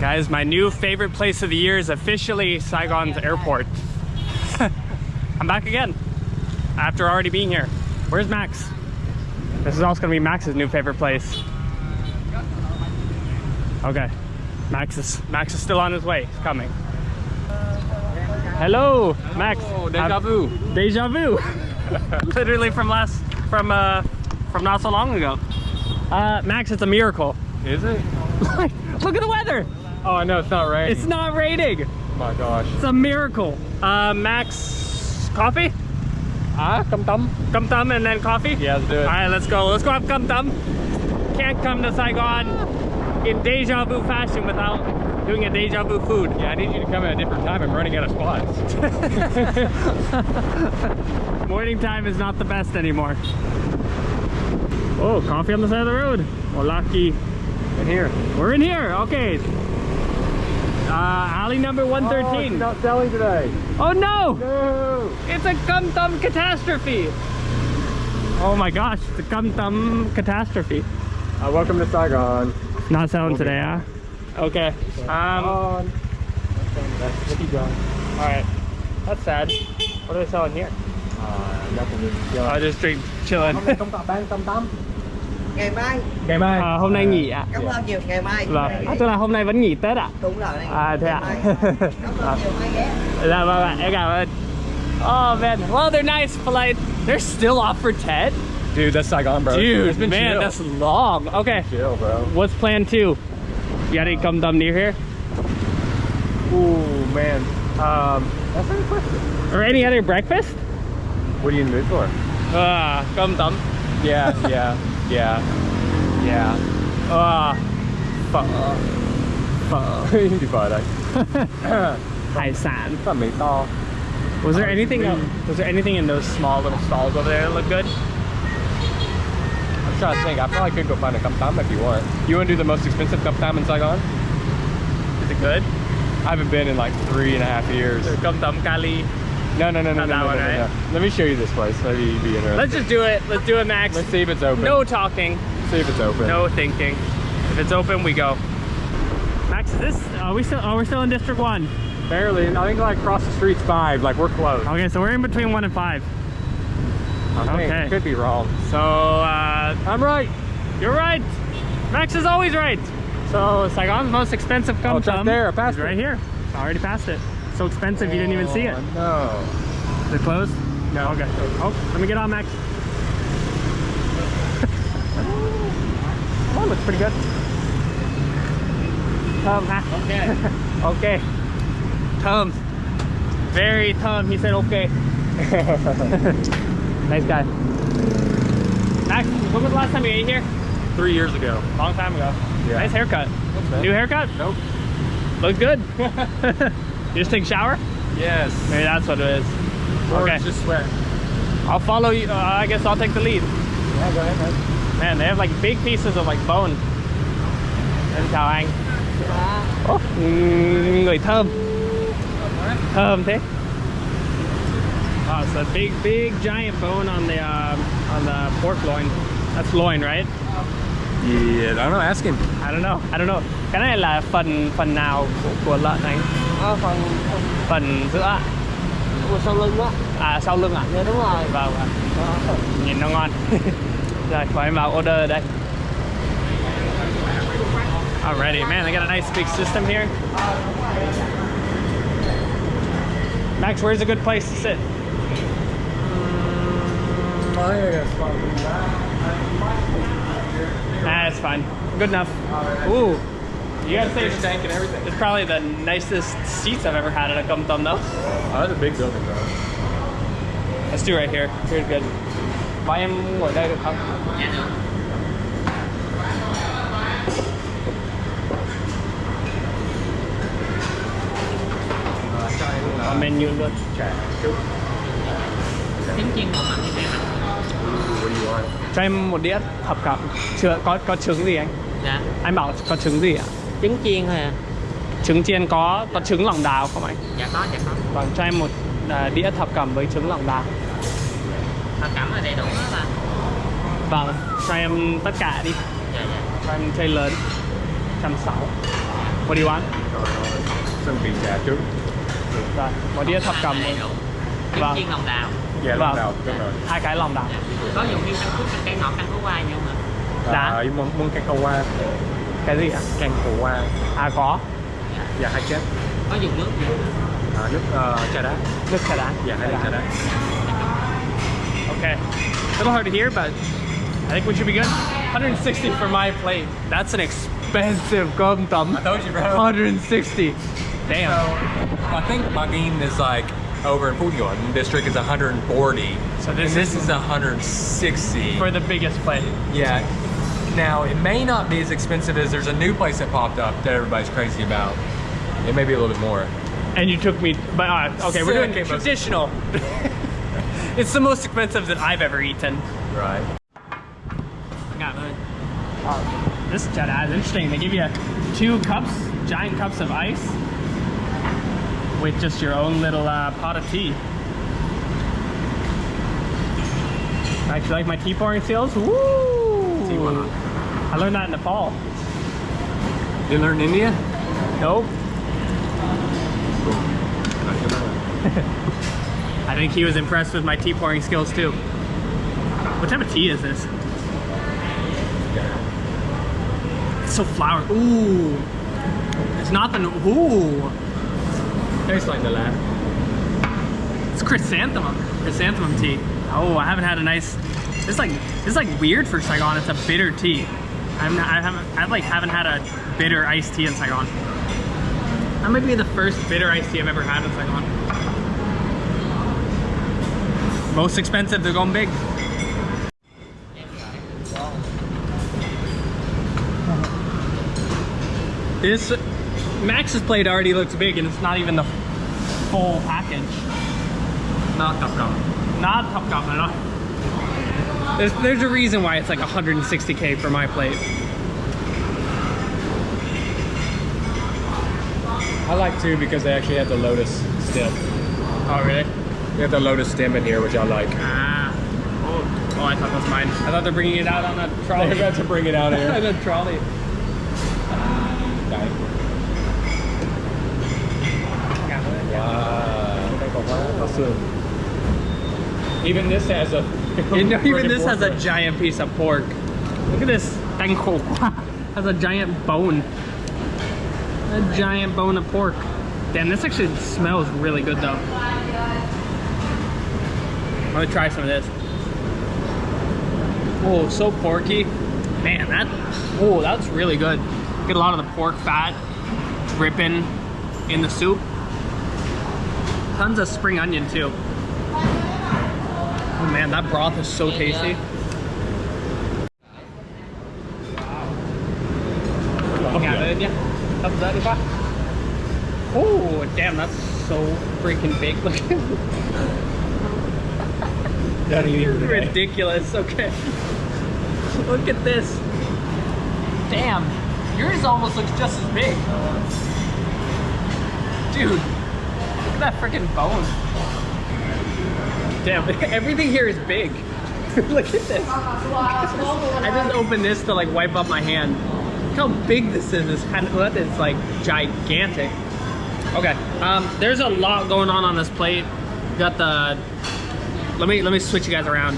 Guys, my new favorite place of the year is officially Saigon's airport. I'm back again after already being here. Where's Max? This is also gonna be Max's new favorite place. Okay, Max is Max is still on his way. He's coming. Hello, Max. Oh, deja vu. Deja vu. Literally from last from uh from not so long ago. Uh, Max, it's a miracle. Is it? Look at the weather. Oh, no, it's not raining. It's not raining. Oh my gosh. It's a miracle. Uh, Max, coffee? Ah, cơm tấm. Cơm tấm and then coffee? Yeah, let's do it. All right, let's go. Let's go have cơm tấm. Can't come to Saigon in deja vu fashion without doing a deja vu food. Yeah, I need you to come at a different time. I'm running out of spots. Morning time is not the best anymore. Oh, coffee on the side of the road. Well, lucky. In here. We're in here. Okay. Uh, alley number 113. Oh, not selling today. Oh, no! No. It's a cơm tấm catastrophe. Oh my gosh, it's a cơm tấm catastrophe. Uh, welcome to Saigon. Not selling Okay. today, huh? Okay. Um, On. Let's keep going. all right. That's sad. What are they selling here? Uh, nothing I just drink chilling. Ngày mai Ngày mai. À, hôm nay nghỉ ạ. cảm ơn nhiều ngày mai Vâng. À, tức là hôm nay vẫn nghỉ Tết ạ? đúng rồi À, thế ạ? Ngày cảm ơn nhiều mai ghé Dạ vâng ạ, em cảm ơn. Oh man, well they're nice, polite. They're still off for Tết? Dude, that's Saigon, bro. Dude, it's been man, chill. that's long. Okay, chill, bro. what's plan two? You got any cơm tấm near here? Ooh, man. Um, that's a good question. Or any other breakfast? What are you in the mood for? Ah, cơm tấm. Yeah, yeah, yeah, yeah. Ah, phở. Phở. Hindi phở đây. Hải sản. Phở mì to. Was there anything? Was there anything in those small little stalls over there that looked good? I'm trying to think. I probably could go find a cơm tấm if you want. You want to do the most expensive cơm tấm in Saigon? Is it good? I haven't been in like three and a half years. Cơm Tấm Cali. No, no, no, no, no, no, one, no, right? no. Let me show you this place. Maybe you'd be interested. Let's just do it. Let's do it, Max. Let's see if it's open. No talking, see if it's open. no thinking. If it's open, we go. Max, is this? Are we still? Oh, we're still in District One. Barely. I think like across the street's five. Like we're close. Okay, so we're in between one and five. I. Okay. Could be wrong. So uh, I'm right. you're right. Max is always right. So Saigon's most expensive cum Oh, it's up there. I passed is right here. I already passed it. So expensive, you didn't even see it. Oh, No. Is it closed? No. Okay. Oh, let me get on, Max. oh, looks pretty good. Thơm, ha? Okay. okay. Thơm. Very thơm. He said okay. nice guy. Max, when was the last time you ate here? Three years ago. Long time ago. Yeah. Nice haircut. New haircut? Nope. Looks good. You just take a shower? Yes. Maybe that's what it is. Or Okay. just sweat. I'll follow you. Uh, I guess I'll take the lead. Yeah, go ahead, man. Man, they have like big pieces of like bone. Em chào anh. Oh, người thơm. Thơm thế. Oh, it's a big, big, giant bone on the um, on the pork loin. That's loin, right? Yeah, I don't know. Ask him. I don't know. I don't know. Cái này là phần phần nào của, của lợn anh? Ờ, phần Phần giữa sau lưng đó À sau lưng ạ? dạ đúng rồi Vâng ạ. Nhìn nó ngon. Rồi, em vào order đây. Alrighty, man, they got a nice big system here. Max, where's a good place to sit? Nah, it's fine. Good enough. Ooh, you gotta say Fish tank and everything. it's probably the nicest seats I've ever had at a cơm tấm though. Oh, that's a big building, bro. Let's do right here. Here's good. Mời em ngồi đây được không? Có menu luôn. Trà chút. trứng chiên bò mặn như thế nào What do you want? Cho em một đĩa thập cẩm. Chưa có có trứng gì anh? dạ Anh bảo có trứng gì ạ? Trứng chiên thôi à Trứng chiên có có trứng lòng đào không anh? dạ có dạ có Vâng, cho em một à, đĩa thập cẩm với trứng lòng đào. thập cẩm là đầy đủ đó ba Vâng, cho em tất cả đi. dạ dạ Cho em tray lớn. 160. What do you want? Sân bị trà trước. Rồi, một đĩa thập cầm. đầy đủ trứng Vâng. chiên lòng đào Dạ Vâng. lòng đào, đúng rồi. Hai cái lòng đào. có dùng thêm căn cút căn cây ngọt căn cú qua nhưng mà Dạ. À, muốn, muốn cacao hoa, Cái gì ạ? cacao hoa. À có. Dạ hai chết. có dùng nước gì À, nước ờ, trà đá. Nước trà đá. Hai ly trà đá. Okay. A little hard to hear, but I think we should be good. 160 for my plate. That's an expensive cơm tấm. I told you, bro. 160. Damn. I think Ba Ghiền is like over in Phú Nhuận district is 140. So this and this is- is 160. For the biggest plate. Yeah. Now it may not be as expensive as there's a new place that popped up that everybody's crazy about. It may be a little bit more. And you took me, but uh, okay, we're doing traditional. it's the most expensive that I've ever eaten. Right. cảm ơn This Jedi is interesting. They give you two cups, giant cups of ice, with just your own little uh, pot of tea. I actually, like my tea pouring skills. Woo! I learned that in Nepal. You learn India? Nope. I think he was impressed with my tea pouring skills too. What type of tea is this? It's so flower. Ooh. It's not the. Ooh. Tastes like the lab. It's chrysanthemum. Chrysanthemum tea. Oh, I haven't had a nice. It's like it's like weird for Saigon. It's a bitter tea. I'm not, I haven't I like haven't had a bitter iced tea in Saigon. That might be the first bitter iced tea I've ever had in Saigon. Most expensive, they're going big. This Max's plate already looks big and it's not even the full package. Not top gum. Not top top at all. There's, there's a reason why it's like 160k for my plate. I like two because they actually have the lotus stem. Oh really? They have the lotus stem in here, which I like. Ah. Oh, oh I thought that's mine. I thought they're bringing it out on a trolley. They're about to bring it out here. on a trolley. Even this has a. You know, even this has a giant piece of pork. Look at this. Tangko. has a giant bone. A giant bone of pork. Damn, this actually smells really good though. I'm gonna try some of this. Oh, so porky. Man, that, oh, that's really good. Get a lot of the pork fat dripping in the soup. Tons of spring onion too. Oh man, that broth is so tasty. Yeah. Hấp dẫn quá. Oh, damn, that's so freaking big. Look at Don't eat it today. ridiculous. Okay. Look at this. Damn. Yours almost looks just as big. Dude. Look at that freaking bone. Damn, everything here is big. look at this. I just opened this to like wipe up my hand. Look how big this is. This that is like gigantic. Okay, um, there's a lot going on on this plate. Got the let me let me switch you guys around.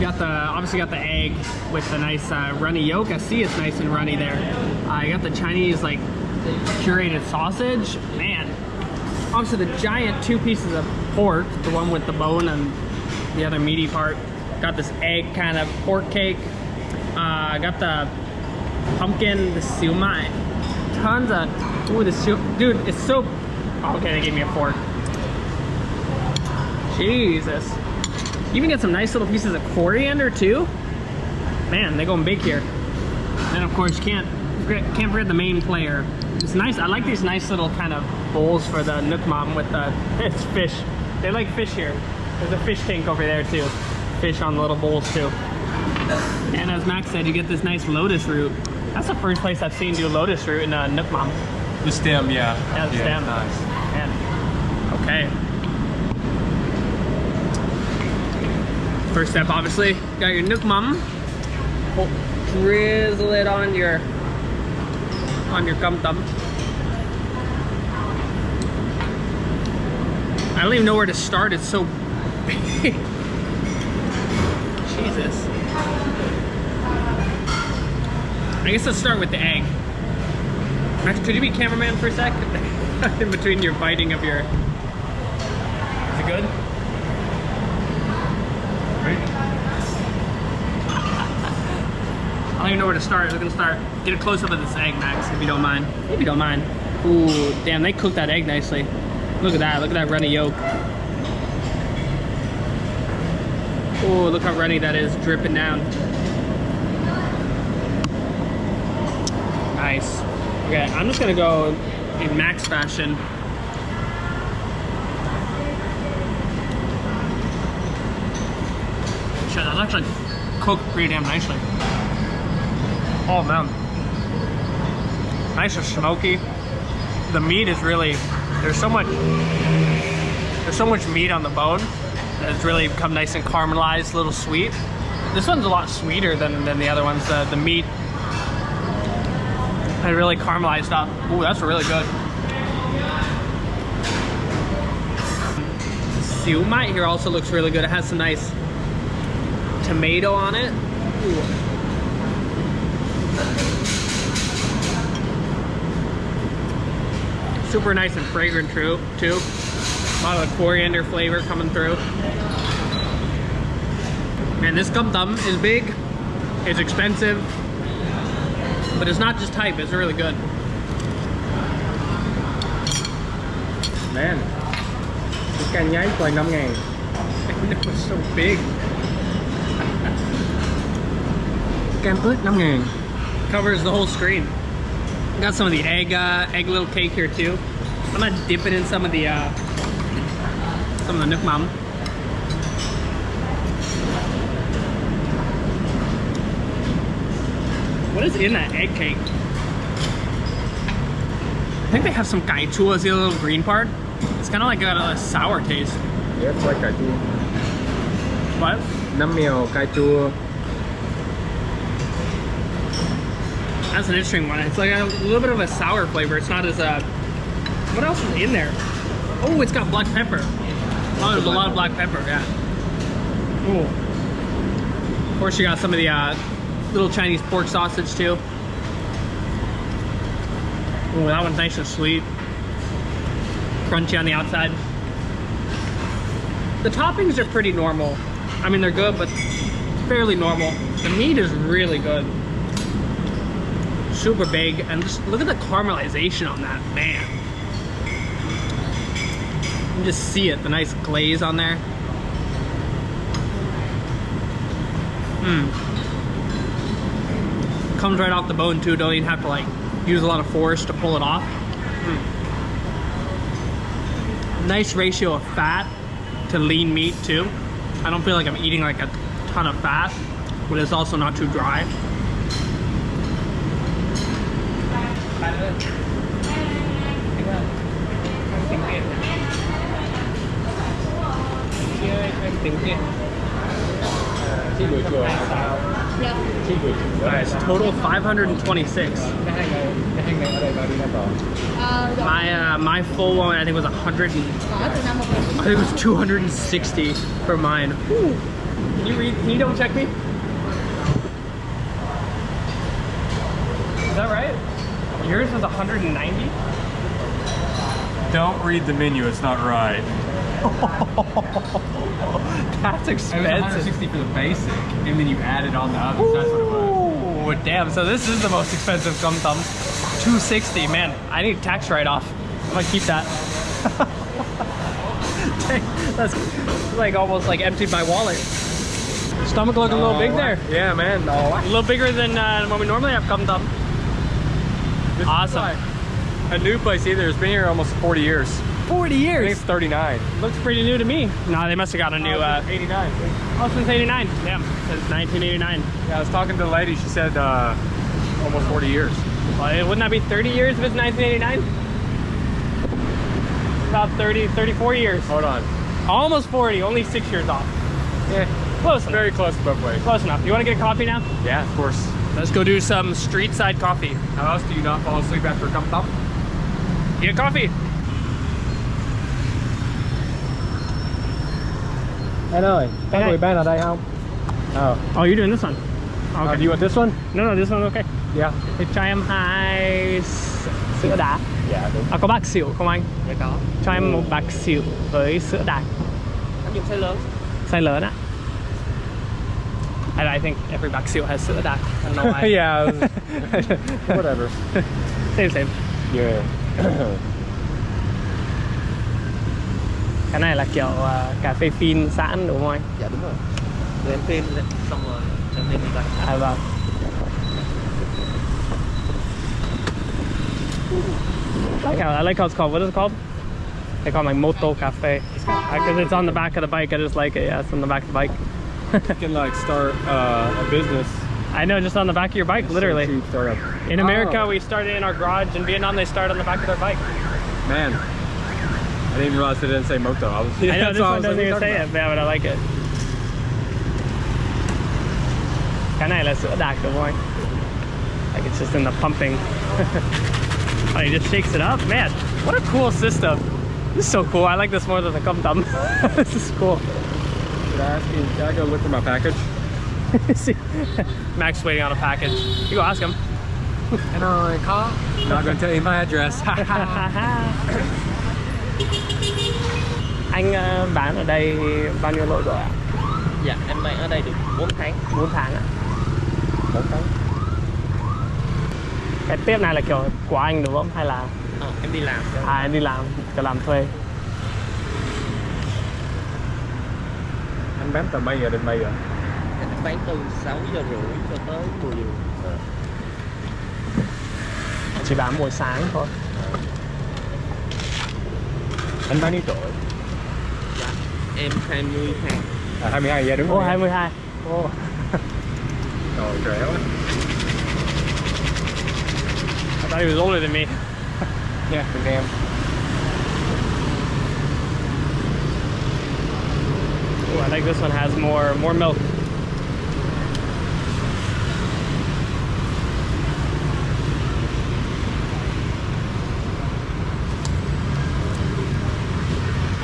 Got the obviously got the egg with the nice uh, runny yolk. I see it's nice and runny there. I got the Chinese like curated sausage. Man, obviously the giant two pieces of pork, the one with the bone and the other meaty part. Got this egg kind of pork cake. Uh, got the pumpkin, the siu mai. Tons of ooh the siu, dude. It's so okay. They gave me a fork. Jesus. You even get some nice little pieces of coriander too. Man, they're going big here. And of course, can't can't forget the main player. It's nice. I like these nice little kind of bowls for the nước mắm with the it's fish. They like fish here. There's a fish tank over there too. Fish on the little bowls too. And as Max said, you get this nice lotus root. That's the first place I've seen do lotus root in uh, nước mắm. The stem, yeah. Yeah, the stem. Nice. Man. Okay. First step, obviously, got your nước mắm. Oh, drizzle it on your on your cơm tấm. Don't even know where to start. It's so big. Jesus. I guess let's start with the egg. Max, could you be cameraman for a sec? In between your biting of your... Is it good? I don't even know where to start. We're gonna start. Get a close up of this egg, Max, if you don't mind. If you don't mind. Ooh, damn, they cooked that egg nicely. Look at that. Look at that runny yolk. Oh, look how runny that is, dripping down. Nice. Okay, I'm just gonna go in Max fashion. Shit, that's actually cooked pretty damn nicely. Oh man. Nice and smoky. The meat is really, there's so much, there's so much meat on the bone. It's really become nice and caramelized, a little sweet. This one's a lot sweeter than, than the other ones. The, the meat, I really caramelized up. Ooh, that's really good. Siu mai here also looks really good. It has some nice tomato on it. Ooh. Super nice and fragrant too. too. A lot of the coriander flavor coming through. Man, this cơm tấm is big. It's expensive. But it's not just hype, it's really good. Man, cái canh nháy quay 5 ngàn It was so big. Cam ớt 5 ngàn Covers the whole screen. Got some of the egg, uh, egg little cake here too. I'm gonna dip it in some of the, uh, some of the nước mắm. What is in that egg cake? I think they have some cải chua, see the little green part? It's kind of like got a sour taste. Yeah, it's like cà chua What? Nấm mèo cà chua That's an interesting one. It's like a little bit of a sour flavor. It's not as uh what else is in there? Oh, it's got black pepper. Oh, there's a lot of black pepper, yeah. Ooh. Of course you got some of the uh, little Chinese pork sausage too. Ooh, that one's nice and sweet. Crunchy on the outside. The toppings are pretty normal. I mean, they're good, but fairly normal. The meat is really good super big and just look at the caramelization on that man. You can just see it the nice glaze on there. Mm. comes right off the bone too. Don't even have to like use a lot of force to pull it off. Mm. nice ratio of fat to lean meat too. I don't feel like I'm eating like a ton of fat but it's also not too dry tiếng Việt Chi buổi chùa Dạ. Chi buổi chùa Guys, total 526. Cái hai ngày Cái hai ngày ở đây bao rồi Ờ, rồi. My uh, my full one I think was 100 and, Có từ năm 1990. I think it was 260 for mine. Whew. Can you read? Can you double check me? Is that right? Yours was 190. Don't read the menu, it's not right That's It was expensive. 160 for the basic, and then you added on the others. That's what it was. Ooh, damn. So this is the most expensive cơm tấm. 260. Man, I need tax write-off. I'm gonna keep that. Dang, That's like almost like emptied my wallet. Stomach looking a little big there. Yeah, man. A little bigger than uh, when we normally have cơm tấm. This Awesome. is like a new place either. It's been here almost 40 years. 40 I think years. it's 39. Looks pretty new to me. No, they must have got a new. Uh, 89. oh, since 89. Damn, since 1989. Yeah, I was talking to the lady. She said uh, almost 40 years. Well, it- wouldn't that be 30 years if it's 1989? About 30, 34 years. Hold on. Almost 40, only six years off. Yeah, Close enough. very close both ways. Close enough. You want to get a coffee now? Yeah, of course. Let's go do some street side coffee. How else do you not fall asleep after a cup of coffee? Get coffee. Anh ơi, có người ban ở đây không? Oh. Oh, you're doing this one. Oh, okay. do you want this one? No, no, this one okay. Yeah. Thì cho em hai s- sữa đá. Dạ đúng. À, có bạc xỉu không anh? dạ có Cho em một bạc xỉu với sữa đá. anh dùng size lớn Size lớn á. And I think every bạc xỉu has sữa đá. I don't know why. yeah. Whatever. Same, same. Yeah. Cái này là kiểu ờ, cà phê phin sẵn đúng không anh? dạ đúng rồi rồi em pin lên xong rồi em lên như vậy À vâng. I like how I like how it's called. What is it called? They call it like Moto Cafe because it's on the back of the bike. I just like it. Yeah, it's on the back of the bike. You can like start uh, a business. I know, just on the back of your bike, literally. Cheap startup. In America, Oh. we started in our garage. In Vietnam, they start on the back of their bike. Man, I didn't even realize they didn't say moto. I was. I know this one doesn't like, even say you it, yeah, but I like it. Cái này là sữa đặc đúng không anh? Like it's just in the pumping. oh, he just shakes it up. Man, what a cool system. This is so cool. I like this more than the cum this is cool. Should I ask you? Can I go look for my package? See, Max waiting on a package. You go ask him. And I call. Not gonna tell you my address. anh ờ, bán ở đây bao nhiêu lỗi rồi ạ? dạ em bán ở đây được 4 tháng 4 tháng ạ. Cái tiếp này là kiểu của anh đúng không? Hay là ờ, em đi làm cho à, anh đi làm, kiểu làm thuê? Anh bán tầm mấy giờ đến mấy giờ? em bán từ 6 giờ rưỡi cho tới 10 giờ Chỉ bán buổi sáng thôi. Anh bao nhiêu tuổi? em 22 À 22 giờ đúng Ô, không? 22. Ô, Rồi trẻ quá. I thought he was older than me. Nha, từng em. Ooh, I think this one has more more milk.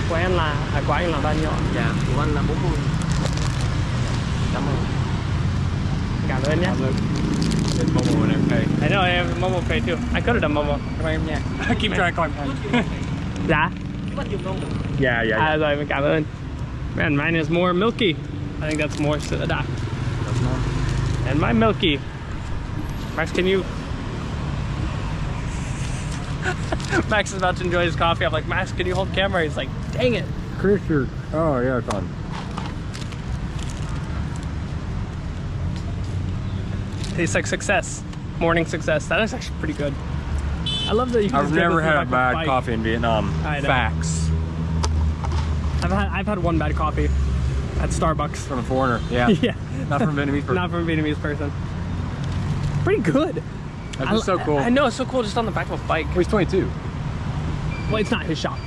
Của em là, à, của anh là bao nhiêu dạ của anh là 40 cảm ơn Cảm ơn nhé. Trên Momo and everything. I know, I have Momo Pay too. I could have done Momo. Cảm ơn em nha. Keep trying to call him. Dạ. Luôn Dạ dạ. À rồi, mình cảm ơn. Man, mine is more milky. I think that's more sữa đặc. And my milky. Max, can you? Max is about to enjoy his coffee. I'm like, Max, can you hold camera? He's like, dang it. Chris, you're... Oh yeah, it's on. Tastes like success. Morning success. That is actually pretty good. I love that you can I've never had a the bad coffee in Vietnam. I know. Facts. I've had I've had one bad coffee at Starbucks. From a foreigner. Yeah. yeah. Not from Vietnamese person. Not from a Vietnamese person. Pretty good. That's I- so cool. I know it's so cool just on the back of a bike. Well, he's 22. Well, it's not his shop,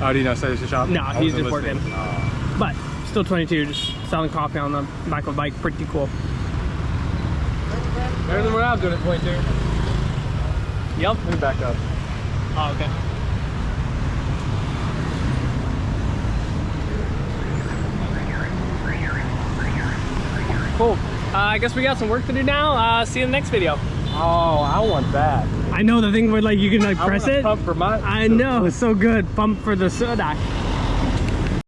Oh, do you know say it's his shop? No, I he's just working. Oh. but still 22, just selling coffee on the back of a bike. Pretty cool. Better than what I was doing at 22. Yep. Let me back up. Oh, okay. Cool. Uh, I guess we got some work to do now. Uh, see you in the next video. Oh, I want that. I know the thing where like you can like I press it. Pump for my. I know, so good. Pump for the soda.